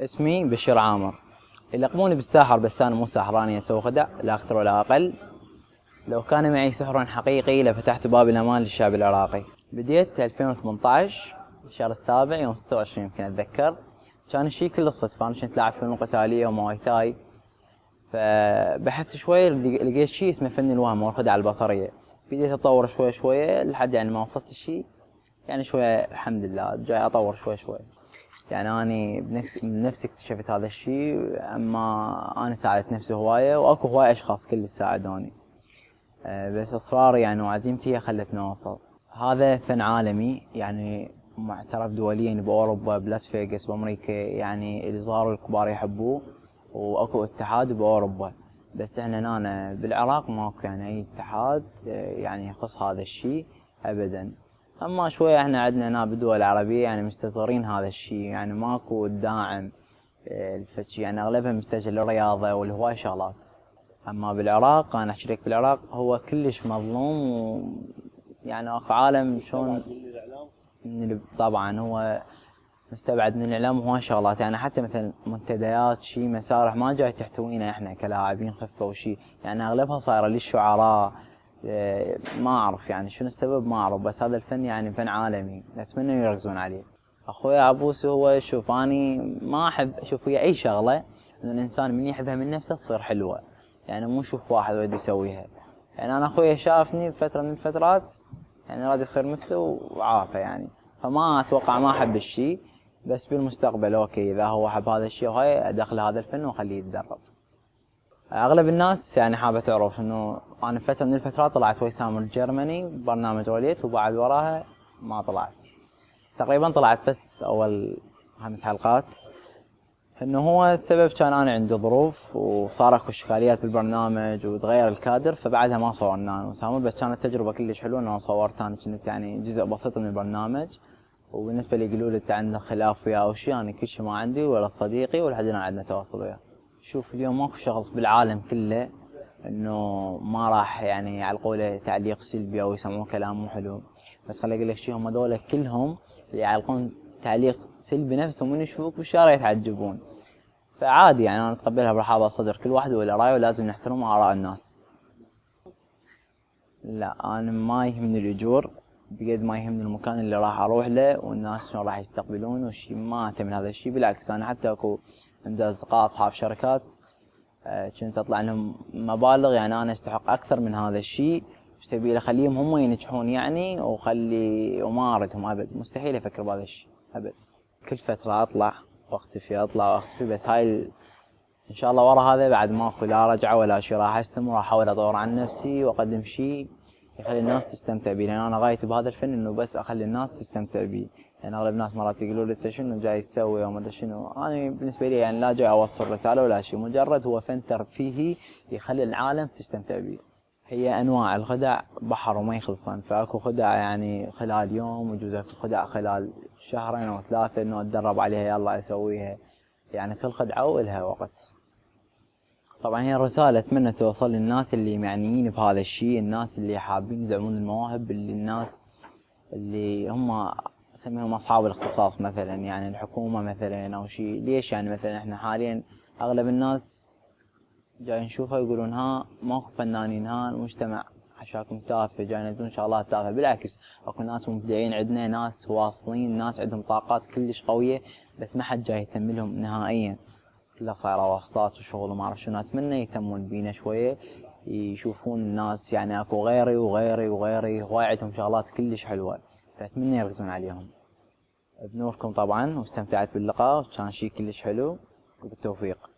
اسمي بشير عامر. يلقبوني بالساحر بس أنا مو ساحر اني أسوي خدع لا أكثر ولا أقل. لو كان معي سحر حقيقي لفتحت باب الأمان للشعب العراقي. بديت 2018 الشهر السابع يوم 26 يمكن أتذكر. كان الشيء كله صدفه أنا كنت لاعب فنون قتالية ومواي تاي. فبحثت شوي لقيت شيء اسمه فن الوهم أو الخدعه البصرية. بديت أطور شوي شوي لحد يعني ما وصلت الشيء يعني شوي الحمد لله جاي أطور شوي شوي. يعني أني بنفسي من نفسي اكتشفت هذا الشيء أما أنا ساعدت نفسي هواية وأكو هواية أشخاص كل ساعدوني. آه، بس اصراري يعني وعزيمتي خلتني اوصل هذا فن عالمي يعني معترف دوليا بأوروبا بلاس فيغاس بأمريكا يعني الصغار والكبار يحبوه وأكو اتحاد بأوروبا. بس إحنا هنا بالعراق ماكو يعني أي اتحاد آه، يعني يخص هذا الشيء ابدا. أما شوية إحنا عندنا هنا بالدول العربية يعني مستصغرين هذا الشيء. يعني ماكو داعم آه، الفتشي يعني اغلبها متجه للرياضة والهواي شغلات. أما بالعراق أنا أحكي لك بالعراق هو كلش مظلوم و يعني أكو عالم شلون من طبعا هو مستبعد من الإعلام وهواي شغلات. يعني حتى مثلا منتديات شيء مسارح ما جاي تحتوينا إحنا كلاعبين خفة وشيء. يعني أغلبها صايرة للشعراء آه، ما أعرف يعني شنو السبب ما أعرف بس هذا الفن يعني فن عالمي. أتمنى يركزون عليه. أخوي عبوس هو شوف أني ما أحب أشوف هي أي شغلة ان الإنسان من يحبها من نفسه تصير حلوة. يعني مو شوف واحد ودي يسويها. يعني أنا أخوي شافني بفتره من الفترات يعني راد يصير مثله وعافى يعني. فما أتوقع ما أحب الشيء بس بالمستقبل أوكي إذا هو حب هذا الشيء وهاي أدخل هذا الفن وأخليه يتدرب. أغلب الناس يعني حابة تعرف إنه أنا فترة من الفترات طلعت ويسام الجرمني برنامج روليت وبعد وراها ما طلعت. تقريبا طلعت بس أول خمس حلقات. إنه هو السبب كان أنا عندي ظروف وصار أكو إشكاليات بالبرنامج وتغير الكادر فبعدها ما صورنا أنا وسام بس كانت تجربة كلش حلوة إنه صورت أنا كنت يعني جزء بسيط من البرنامج. وبالنسبة لي يقولوا لي أنت عندك خلاف وياه أو شيء أنا كل شيء ما عندي ولا صديقي ولحد الان عندنا تواصل وياه. شوف اليوم ماكو شخص بالعالم كله إنه ما راح يعني على قوله تعليق سلبي أو يسمعون كلام مو حلو. بس خليني أقول لك شيء هم دول كلهم اللي يعلقون تعليق سلبي نفسهم من يشوفوك بالشارع يتعجبون. فعادي يعني أنا أتقبلها برحابه الصدر كل واحد وله رأيه ولازم نحترم آراء الناس. لا أنا ما يهمني الأجور. بقد ما يهمني المكان اللي راح أروح له والناس شلون راح يستقبلون وشي ما اهتم هذا الشيء بالعكس أنا حتى أكو عندي أصدقاء أصحاب شركات آه، كنت أطلع لهم مبالغ يعني أنا أستحق أكثر من هذا الشيء بسبيل أخليهم هم ينجحون يعني وخلي وما اردهم أبد مستحيل أفكر بهذا الشيء أبد كل فترة أطلع واختفي أطلع واختفي بس هاي. إن شاء الله ورا هذا بعد ماكو لا رجعة ولا شيء راح استمر راح أحاول أطور عن نفسي وأقدم شيء يخلي الناس تستمتع بي لأن أنا غايتي بهذا الفن إنه بس أخلي الناس تستمتع بي يعني أغلب الناس مرات يقولوا لي أنت شنو جاي تسوي أو ما شنو. أنا بالنسبة لي يعني لا جاي أوصل رسالة ولا شيء. مجرد هو فن ترفيهي يخلي العالم تستمتع بيه. هي أنواع الخدع بحر وما يخلصن فأكو خدع يعني خلال يوم ويجوز خدع خلال شهرين أو ثلاثة إنه أتدرب عليها يلا أسويها. يعني كل خدعة وإلها وقت. طبعا هي الرسالة أتمنى توصل للناس اللي معنيين بهذا الشيء الناس اللي حابين يدعمون المواهب اللي الناس اللي هم نسميهم أصحاب الاختصاص مثلا يعني الحكومة مثلا أو شيء. ليش يعني مثلا إحنا حاليا أغلب الناس جاي نشوفها يقولون ها ماكو فنانين ها المجتمع حشاكم تافه جاي ينزلون شغلات تافهه بالعكس أكو ناس مبدعين عندنا ناس واصلين ناس عندهم طاقات كلش قوية بس ما حد جاي يهتم لهم نهائيا. صايره واسطات وشغل وما أعرف شنو. أتمنى يهتمون بينا شوية يشوفون الناس يعني أكو غيري وغيري وغيري هواي عندهم شغلات كلش حلوة فأتمنى يركزون عليهم. بنوركم طبعا واستمتعت باللقاء وكان شيء كلش حلو وبالتوفيق.